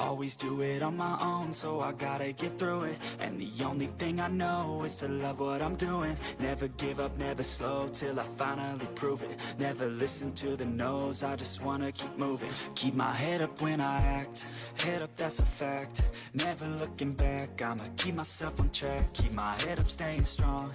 Always do it on my own, so I gotta get through it. And the only thing I know is to love what I'm doing. Never give up, never slow, till I finally prove it. Never listen to the no's, I just wanna keep moving. Keep my head up when I act, head up that's a fact. Never looking back, I'ma keep myself on track. Keep my head up, staying strong,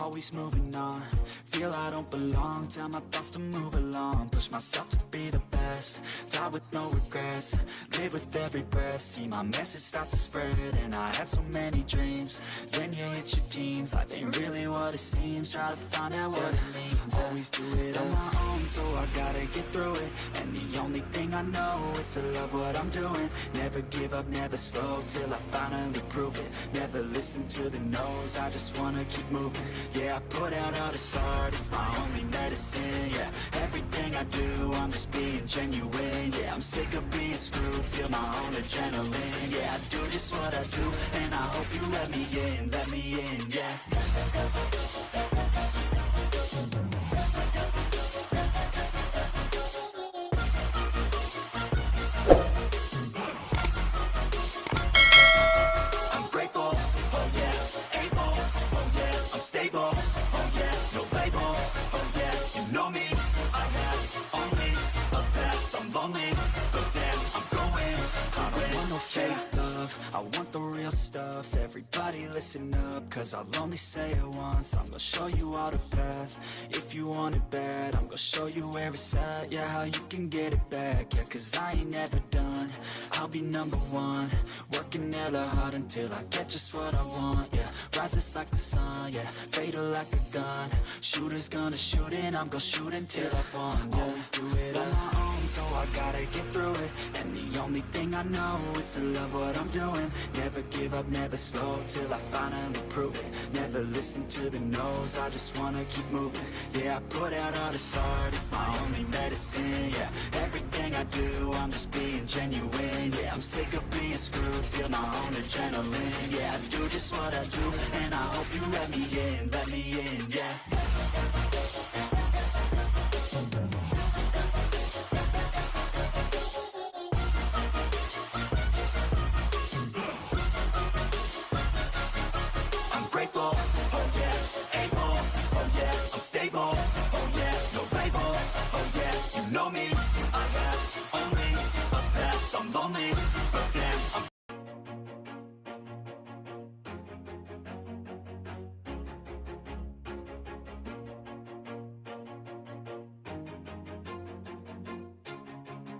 always moving on. Feel I don't belong, tell my thoughts to move along. Push myself to be the best, die with no regrets. Live with every breath, see my message start to spread And I had so many dreams, then you hit your teens. Life ain't really what it seems, try to find out what it means. Always do it on my own, so I gotta get through it. And the only thing I know is to love what I'm doing. Never give up, never slow, till I finally prove it. Never listen to the no's, I just wanna keep moving. Yeah, I put out all this art, it's my only medicine Yeah, everything I do, I'm just being genuine Yeah, I'm sick of being screwed, feel my own adrenaline. Yeah, I do just what I do, and I hope you let me in, let me in, yeah. I'm oh oh I want the real stuff, everybody listen up, cause I'll only say it once, I'm gonna show you all the path, if you want it bad, I'm gonna show you where it's at, yeah, how you can get it back, yeah, cause I ain't never done, I'll be number one, working hella hard until I get just what I want, yeah, rises like the sun, yeah, fatal like a gun, shooters gonna shoot and I'm gonna shoot until I fall, yeah, always do it on my own, so I gotta get through it, and the only thing I know is to love what I'm doing, never give up, never slow, till I finally prove it, never listen to the no's, I just wanna keep moving, yeah, I put out all this art, it's my only medicine, yeah, everything I do, I'm just being genuine, yeah, I'm sick of being screwed, feel my own adrenaline, yeah, I do just what I do, and I hope you let me in, let me in, yeah.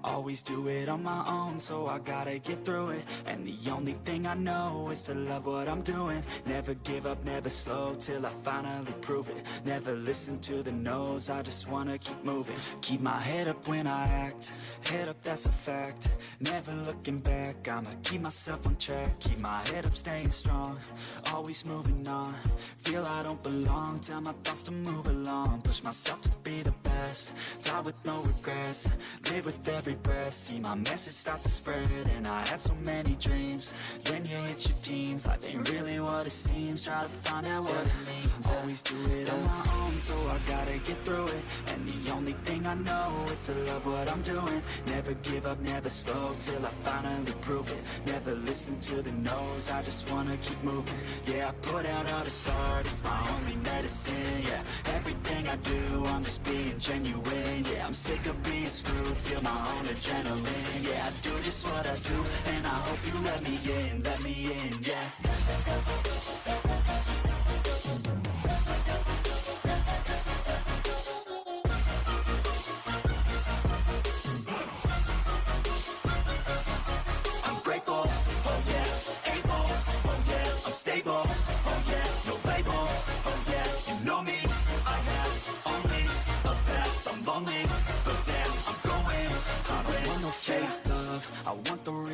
Always do it on my own, so I gotta get through it. And the only thing I know is to love what I'm doing. Never give up, never slow, till I finally prove it. Never listen to the no's, I just wanna keep moving. Keep my head up when I act, head up that's a fact. Never looking back, I'ma keep myself on track. Keep my head up, staying strong, always moving on. Feel I don't belong, tell my thoughts to move along. Push myself to be the best, die with no regrets Live with every breath, see my message start to spread And I had so many dreams, When you hit your teens Life ain't really what it seems, try to find out what it means. Always do it on my own, so I gotta get through it. And the only thing I know is to love what I'm doing. Never give up, never slow, till I finally prove it. Never listen to the no's, I just wanna keep moving. Yeah, I put out all this art, it's my I do, I'm just being genuine. Yeah, I'm sick of being screwed, feel my own adrenaline. Yeah, I do just what I do, and I hope you let me in, let me in, yeah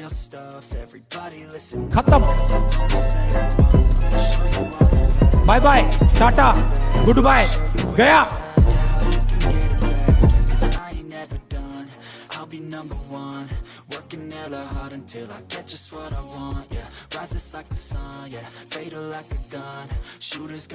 real stuff. Everybody listen. Bye bye. Tata. Goodbye. Gaya. Number one. Working hella hard until I get just what I want, yeah. Rises like the sun, yeah. Fatal like a gun. Shooters